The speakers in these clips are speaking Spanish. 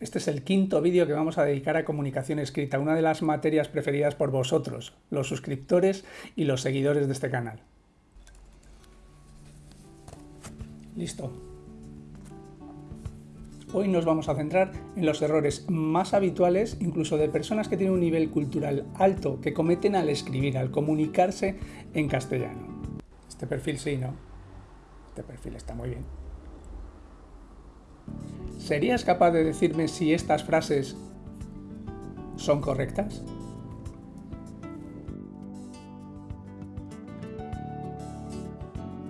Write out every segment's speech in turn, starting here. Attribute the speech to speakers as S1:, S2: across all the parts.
S1: Este es el quinto vídeo que vamos a dedicar a comunicación escrita, una de las materias preferidas por vosotros, los suscriptores y los seguidores de este canal. Listo. Hoy nos vamos a centrar en los errores más habituales, incluso de personas que tienen un nivel cultural alto, que cometen al escribir, al comunicarse en castellano. Este perfil sí, ¿no? Este perfil está muy bien. ¿Serías capaz de decirme si estas frases son correctas?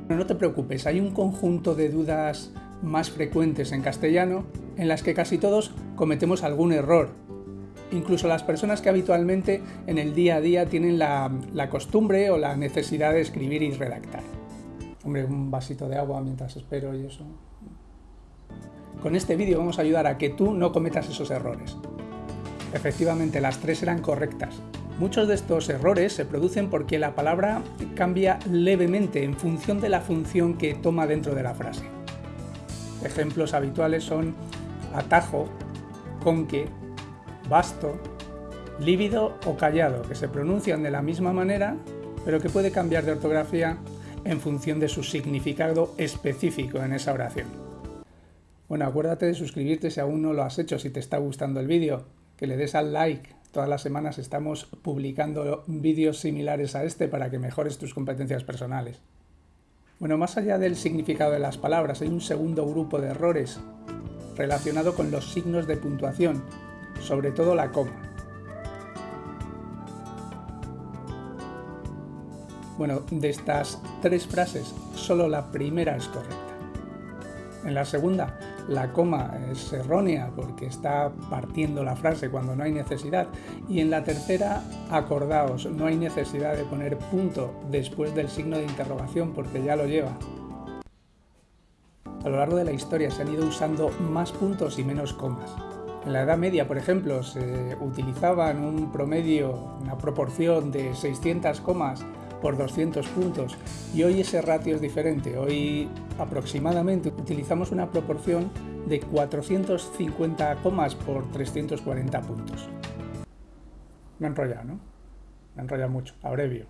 S1: No te preocupes, hay un conjunto de dudas más frecuentes en castellano en las que casi todos cometemos algún error. Incluso las personas que habitualmente en el día a día tienen la, la costumbre o la necesidad de escribir y redactar. Hombre, un vasito de agua mientras espero y eso. Con este vídeo vamos a ayudar a que tú no cometas esos errores. Efectivamente, las tres eran correctas. Muchos de estos errores se producen porque la palabra cambia levemente en función de la función que toma dentro de la frase. Ejemplos habituales son atajo, conque, basto, lívido o callado, que se pronuncian de la misma manera, pero que puede cambiar de ortografía en función de su significado específico en esa oración. Bueno, acuérdate de suscribirte si aún no lo has hecho, si te está gustando el vídeo, que le des al like. Todas las semanas estamos publicando vídeos similares a este para que mejores tus competencias personales. Bueno, más allá del significado de las palabras, hay un segundo grupo de errores relacionado con los signos de puntuación, sobre todo la coma. Bueno, de estas tres frases, solo la primera es correcta. En la segunda, la coma es errónea porque está partiendo la frase cuando no hay necesidad. Y en la tercera, acordaos, no hay necesidad de poner punto después del signo de interrogación porque ya lo lleva. A lo largo de la historia se han ido usando más puntos y menos comas. En la Edad Media, por ejemplo, se utilizaban un promedio, una proporción de 600 comas por 200 puntos y hoy ese ratio es diferente. Hoy aproximadamente utilizamos una proporción de 450 comas por 340 puntos. Me he enrollado, ¿no? Me he enrollado mucho, abrevio.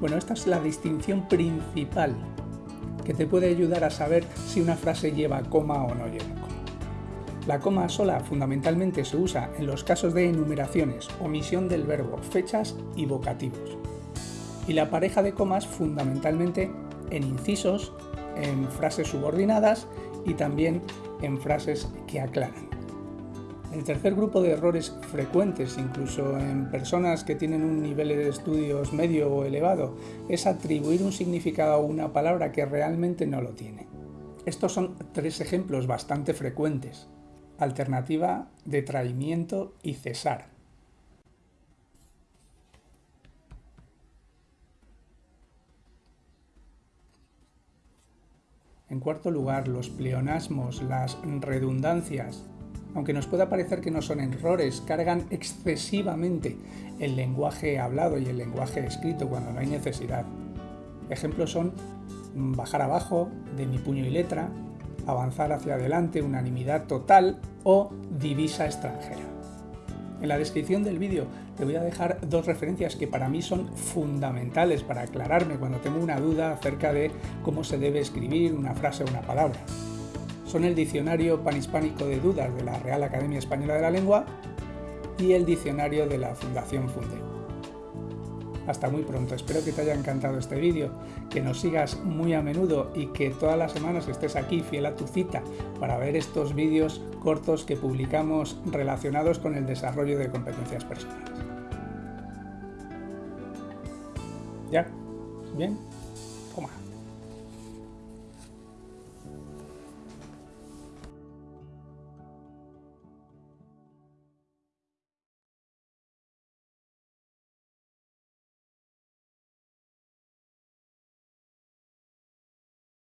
S1: Bueno, esta es la distinción principal que te puede ayudar a saber si una frase lleva coma o no lleva. La coma sola fundamentalmente se usa en los casos de enumeraciones, omisión del verbo, fechas y vocativos. Y la pareja de comas fundamentalmente en incisos, en frases subordinadas y también en frases que aclaran. El tercer grupo de errores frecuentes, incluso en personas que tienen un nivel de estudios medio o elevado, es atribuir un significado a una palabra que realmente no lo tiene. Estos son tres ejemplos bastante frecuentes alternativa de traimiento y cesar. En cuarto lugar, los pleonasmos, las redundancias, aunque nos pueda parecer que no son errores, cargan excesivamente el lenguaje hablado y el lenguaje escrito cuando no hay necesidad. Ejemplos son bajar abajo, de mi puño y letra, avanzar hacia adelante, unanimidad total o divisa extranjera. En la descripción del vídeo te voy a dejar dos referencias que para mí son fundamentales para aclararme cuando tengo una duda acerca de cómo se debe escribir una frase o una palabra. Son el Diccionario Panhispánico de Dudas de la Real Academia Española de la Lengua y el Diccionario de la Fundación Fundeo. Hasta muy pronto, espero que te haya encantado este vídeo, que nos sigas muy a menudo y que todas las semanas estés aquí fiel a tu cita para ver estos vídeos cortos que publicamos relacionados con el desarrollo de competencias personales. ¿Ya? ¿Bien?